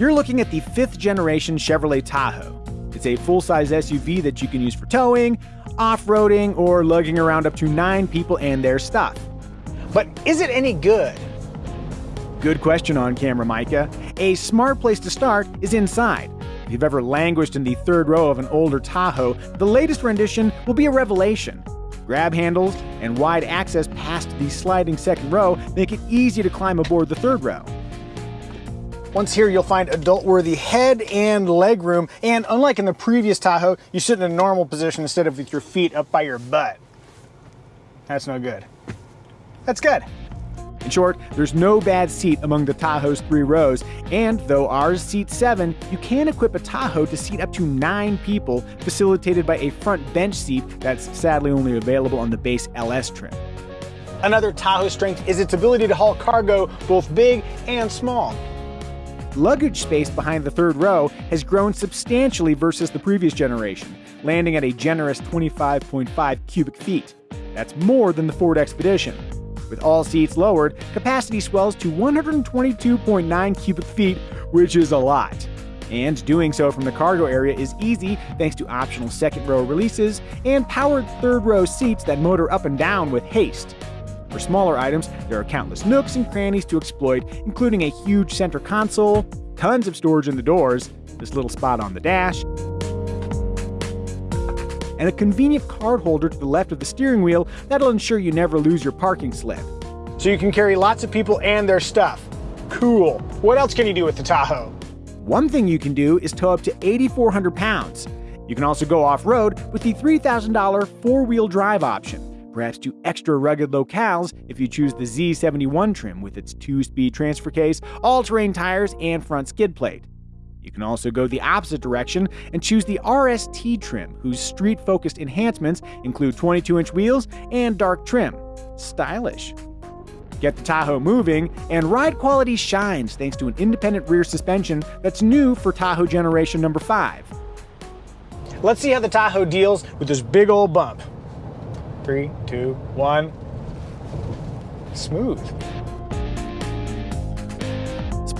You're looking at the fifth generation Chevrolet Tahoe. It's a full size SUV that you can use for towing, off roading, or lugging around up to nine people and their stuff. But is it any good? Good question on camera, Micah. A smart place to start is inside. If you've ever languished in the third row of an older Tahoe, the latest rendition will be a revelation. Grab handles and wide access past the sliding second row make it easy to climb aboard the third row. Once here, you'll find adult-worthy head and leg room, and unlike in the previous Tahoe, you sit in a normal position instead of with your feet up by your butt. That's no good. That's good. In short, there's no bad seat among the Tahoe's three rows, and though ours seats seven, you can equip a Tahoe to seat up to nine people, facilitated by a front bench seat that's sadly only available on the base LS trim. Another Tahoe strength is its ability to haul cargo both big and small. Luggage space behind the third row has grown substantially versus the previous generation, landing at a generous 25.5 cubic feet. That's more than the Ford Expedition. With all seats lowered, capacity swells to 122.9 cubic feet, which is a lot. And doing so from the cargo area is easy thanks to optional second row releases and powered third row seats that motor up and down with haste. For smaller items, there are countless nooks and crannies to exploit, including a huge center console, tons of storage in the doors, this little spot on the dash, and a convenient card holder to the left of the steering wheel that'll ensure you never lose your parking slip. So you can carry lots of people and their stuff. Cool. What else can you do with the Tahoe? One thing you can do is tow up to 8,400 pounds. You can also go off road with the $3,000 four wheel drive option, perhaps to extra rugged locales if you choose the Z71 trim with its two speed transfer case, all terrain tires, and front skid plate. You can also go the opposite direction and choose the RST trim, whose street focused enhancements include 22 inch wheels and dark trim. Stylish. Get the Tahoe moving, and ride quality shines thanks to an independent rear suspension that's new for Tahoe generation number 5. Let's see how the Tahoe deals with this big old bump. Three, two, one. Smooth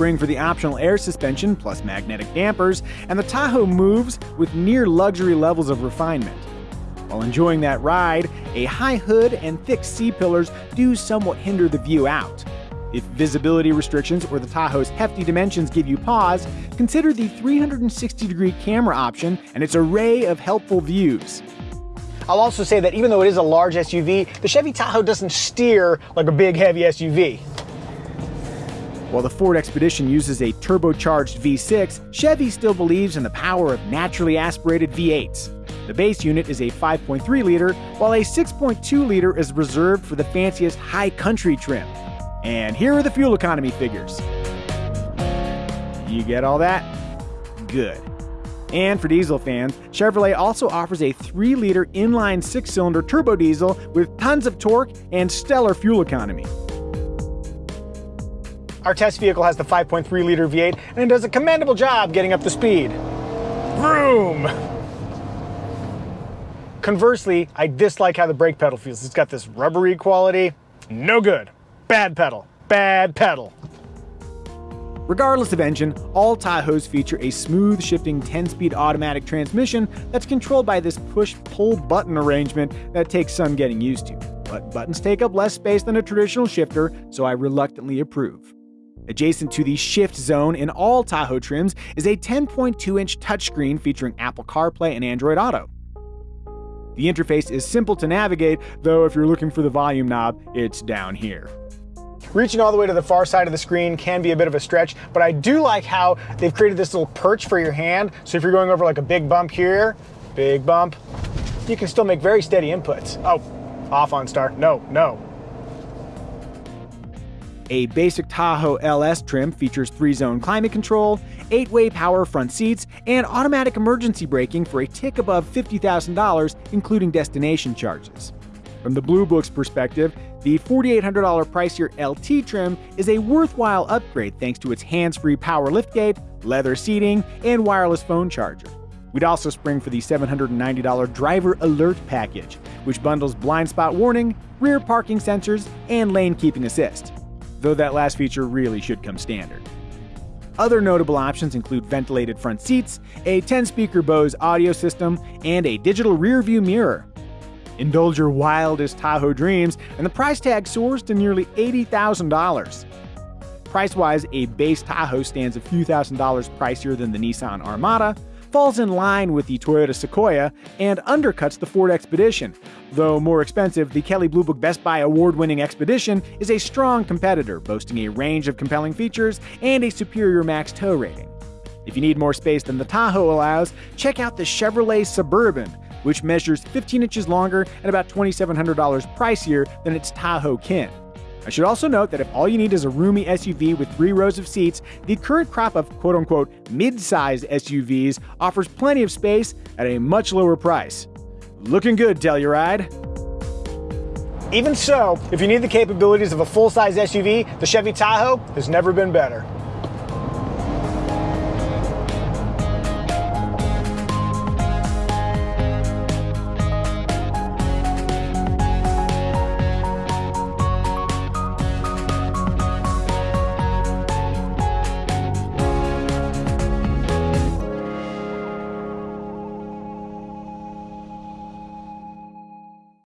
spring for the optional air suspension plus magnetic dampers, and the Tahoe moves with near luxury levels of refinement. While enjoying that ride, a high hood and thick C-pillars do somewhat hinder the view out. If visibility restrictions or the Tahoe's hefty dimensions give you pause, consider the 360 degree camera option and its array of helpful views. I'll also say that even though it is a large SUV, the Chevy Tahoe doesn't steer like a big heavy SUV. While the Ford Expedition uses a turbocharged V6, Chevy still believes in the power of naturally aspirated V8s. The base unit is a 5.3 liter, while a 6.2 liter is reserved for the fanciest high country trim. And here are the fuel economy figures. You get all that? Good. And for diesel fans, Chevrolet also offers a 3 liter inline 6 cylinder turbo diesel with tons of torque and stellar fuel economy. Our test vehicle has the 5.3 liter V8 and it does a commendable job getting up to speed. Vroom! Conversely, I dislike how the brake pedal feels. It's got this rubbery quality. No good. Bad pedal. Bad pedal. Regardless of engine, all Tahoes feature a smooth shifting 10-speed automatic transmission that's controlled by this push-pull button arrangement that takes some getting used to. But buttons take up less space than a traditional shifter, so I reluctantly approve. Adjacent to the shift zone in all Tahoe trims is a 10.2 inch touchscreen featuring Apple CarPlay and Android Auto. The interface is simple to navigate, though if you're looking for the volume knob, it's down here. Reaching all the way to the far side of the screen can be a bit of a stretch, but I do like how they've created this little perch for your hand. So if you're going over like a big bump here, big bump, you can still make very steady inputs. Oh, off on start. No, no, a basic Tahoe LS trim features three zone climate control, eight way power front seats, and automatic emergency braking for a tick above $50,000, including destination charges. From the Blue Book's perspective, the $4,800 pricier LT trim is a worthwhile upgrade thanks to its hands free power liftgate, leather seating, and wireless phone charger. We'd also spring for the $790 Driver Alert package, which bundles blind spot warning, rear parking sensors, and lane keeping assist though that last feature really should come standard. Other notable options include ventilated front seats, a 10 speaker Bose audio system, and a digital rear view mirror. Indulge your wildest Tahoe dreams, and the price tag soars to nearly $80,000. Price wise, a base Tahoe stands a few thousand dollars pricier than the Nissan Armada, falls in line with the Toyota Sequoia, and undercuts the Ford Expedition. Though more expensive, the Kelley Blue Book Best Buy award winning Expedition is a strong competitor, boasting a range of compelling features and a superior max tow rating. If you need more space than the Tahoe allows, check out the Chevrolet Suburban, which measures 15 inches longer and about $2,700 pricier than its Tahoe kin. I should also note that if all you need is a roomy SUV with three rows of seats, the current crop of quote unquote mid sized SUVs offers plenty of space at a much lower price. Looking good, Telluride. Even so, if you need the capabilities of a full-size SUV, the Chevy Tahoe has never been better.